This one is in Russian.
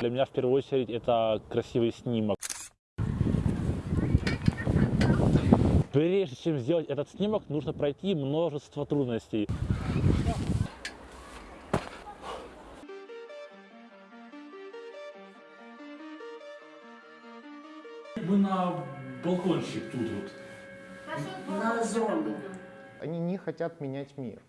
Для меня в первую очередь это красивый снимок. Прежде чем сделать этот снимок, нужно пройти множество трудностей. Мы на балкончик тут вот. На зону. Они не хотят менять мир.